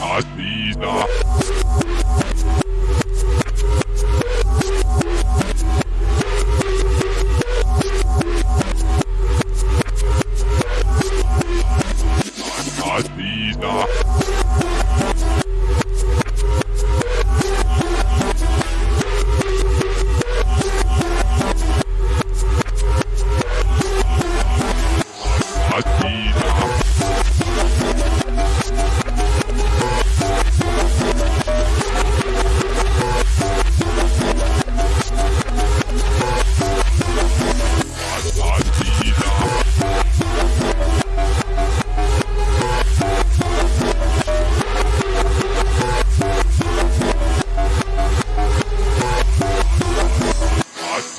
Asina.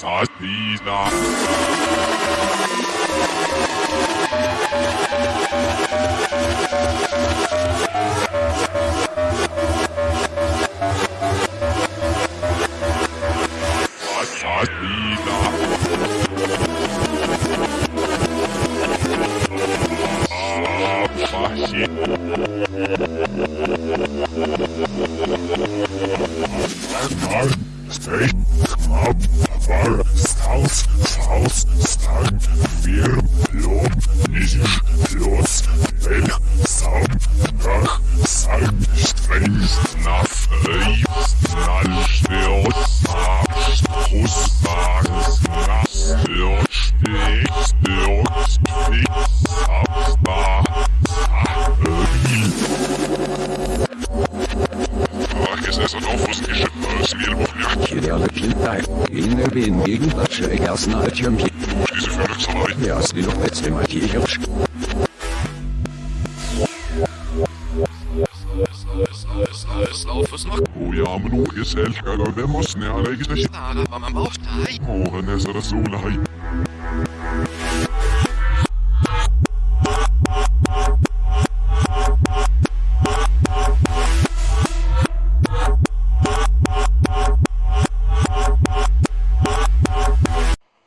sauce, please not. Sauce, not. Oh, Fall, Faust, Faust, Stein, Wirm, Lob, Nicht, Los, Weg, Saum, Nach, Sein, Streng, Inne bin gegen Batsche jasna tjemki. Diese Verletzerei. Ja, sie noch letzte Mal die Hirsch. nicht is elkala vemos ne ale gizesh. ein mamam auftai. Oren ezra sulai.